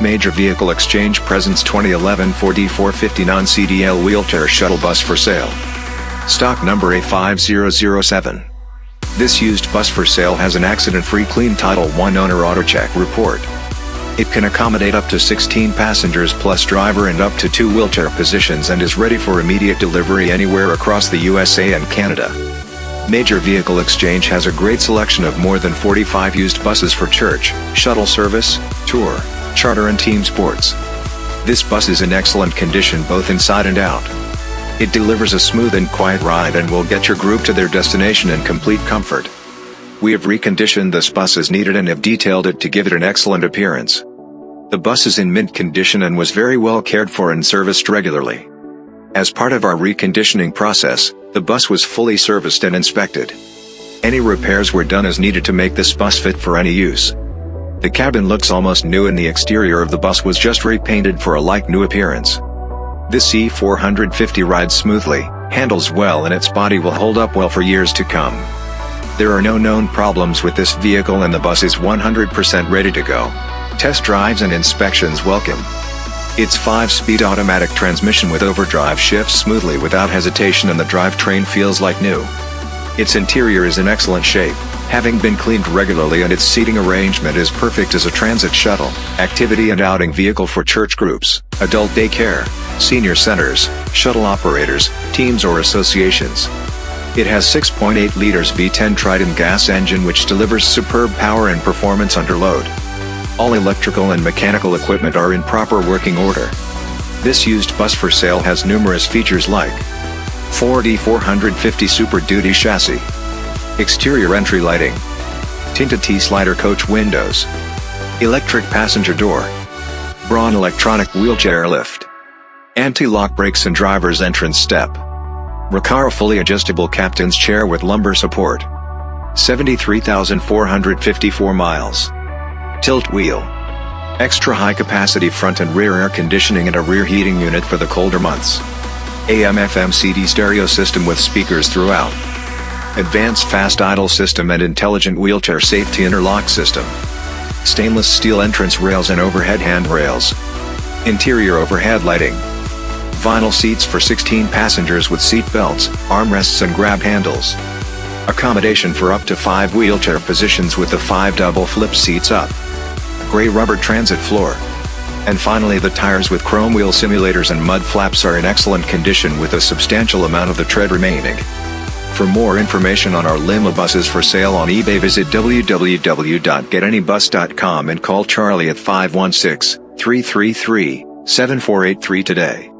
Major Vehicle Exchange presents 2011 Ford E450 non-CDL wheelchair shuttle bus for sale. Stock number A5007. This used bus for sale has an accident-free clean Title I owner AutoCheck report. It can accommodate up to 16 passengers plus driver and up to two wheelchair positions and is ready for immediate delivery anywhere across the USA and Canada. Major Vehicle Exchange has a great selection of more than 45 used buses for church, shuttle service, tour, charter and team sports. This bus is in excellent condition both inside and out. It delivers a smooth and quiet ride and will get your group to their destination in complete comfort. We have reconditioned this bus as needed and have detailed it to give it an excellent appearance. The bus is in mint condition and was very well cared for and serviced regularly. As part of our reconditioning process, the bus was fully serviced and inspected. Any repairs were done as needed to make this bus fit for any use. The cabin looks almost new and the exterior of the bus was just repainted for a like-new appearance. This E450 rides smoothly, handles well and its body will hold up well for years to come. There are no known problems with this vehicle and the bus is 100% ready to go. Test drives and inspections welcome. Its 5-speed automatic transmission with overdrive shifts smoothly without hesitation and the drivetrain feels like new. Its interior is in excellent shape, having been cleaned regularly and its seating arrangement is perfect as a transit shuttle, activity and outing vehicle for church groups, adult daycare, senior centers, shuttle operators, teams or associations. It has 6.8 liters V10 Triton gas engine which delivers superb power and performance under load. All electrical and mechanical equipment are in proper working order. This used bus for sale has numerous features like Ford E450 Super Duty chassis, exterior entry lighting, tinted T-slider coach windows, electric passenger door, Braun electronic wheelchair lift, anti-lock brakes and driver's entrance step. Recaro fully adjustable captain's chair with lumbar support. 73,454 miles. Tilt wheel. Extra high capacity front and rear air conditioning and a rear heating unit for the colder months. AM FM CD stereo system with speakers throughout. Advanced fast idle system and intelligent wheelchair safety interlock system. Stainless steel entrance rails and overhead handrails. Interior overhead lighting vinyl seats for 16 passengers with seat belts, armrests and grab handles. Accommodation for up to 5 wheelchair positions with the 5 double flip seats up. Gray rubber transit floor. And finally the tires with chrome wheel simulators and mud flaps are in excellent condition with a substantial amount of the tread remaining. For more information on our limo buses for sale on eBay visit www.getanybus.com and call Charlie at 516 333 7483 today.